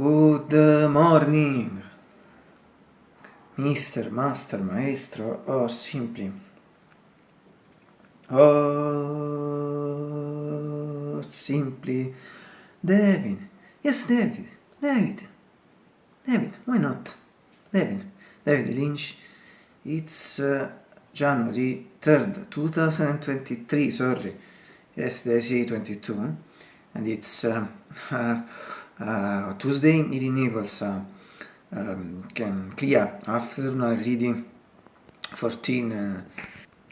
Good morning, Mr. Master, Maestro, or simply, or simply, David. Yes, David, David, David, why not? David, David Lynch. It's uh, January 3rd, 2023, sorry. Yesterday, see 22, eh? and it's uh, Tuesday in Naples, uh, um, clear afternoon reading 14 uh,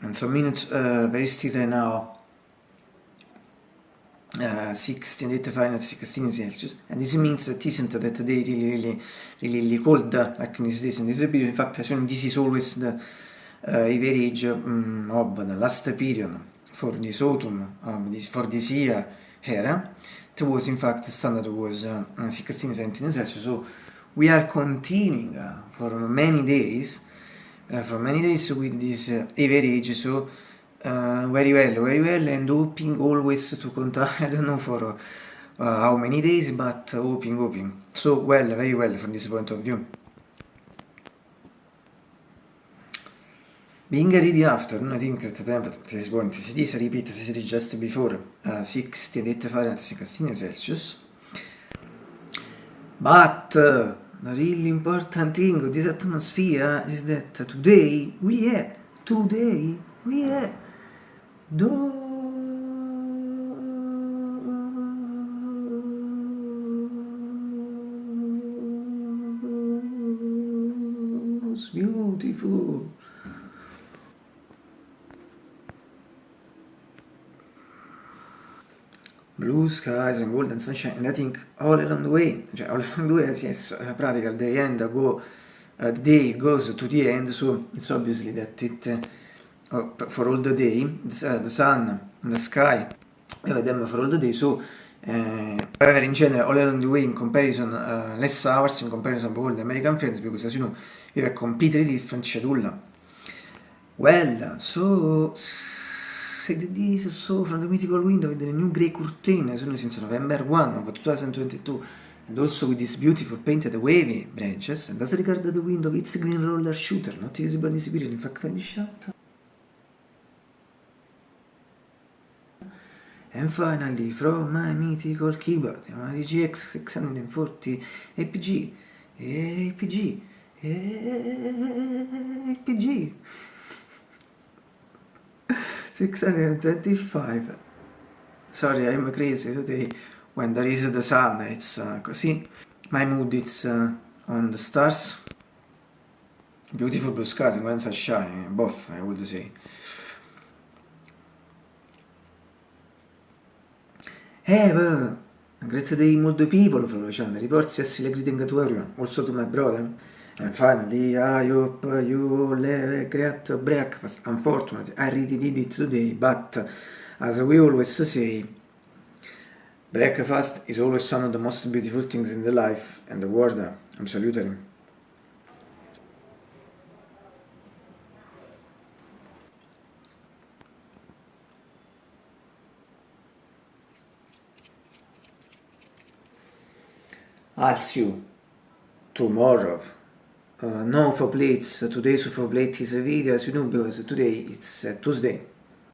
and some minutes, uh, very still now. Uh, 16, 8 Fahrenheit, 16 Celsius, and this means that isn't that day really, really, really, really cold like in this days in this period. In fact, as this is always the uh, average um, of the last period for this autumn, um, this, for this year here. It was in fact the standard was uh, 16 17 Celsius, so we are continuing uh, for many days, uh, for many days with this uh, average, so uh, very well, very well, and hoping always to continue, I don't know for uh, how many days, but hoping, hoping. So well, very well from this point of view. Being ready after, I think at the temperature at this point is this, I repeat as I said just before, uh, 68 Fahrenheit, 16 Celsius. But uh, the really important thing of this atmosphere is that today we have, today we have those beautiful blue skies and golden sunshine and I think all along the way, cioè all along the way, yes, uh, practical the end go, uh, the day goes to the end, so it's obviously that it, uh, for all the day, the, uh, the sun, the sky, we have them for all the day, so uh, in general all along the way in comparison, uh, less hours in comparison with all the American friends, because as you know, we have a completely different schedule. Well, so said this so from the mythical window with the new grey curtain as soon as since November 1 of 2022 and also with this beautiful painted wavy branches and as regard the window it's a green roller shooter? Not visible in this period in fact me shut and finally from my mythical keyboard my DGX 640 APG APG APG 625 sorry I'm crazy today when there is the sun it's uh, così. My mood is uh, on the stars. Beautiful blue skies when sunshine both I would say. Have a great day multiple people from the reports yes greeting to everyone also to my brother finally, I hope you have a great breakfast. Unfortunately, I really did it today, but as we always say, breakfast is always one of the most beautiful things in the life and the world. Absolutely. I'll see you tomorrow. Uh, no for plates. Today's for plate is a video as you know because today it's uh, Tuesday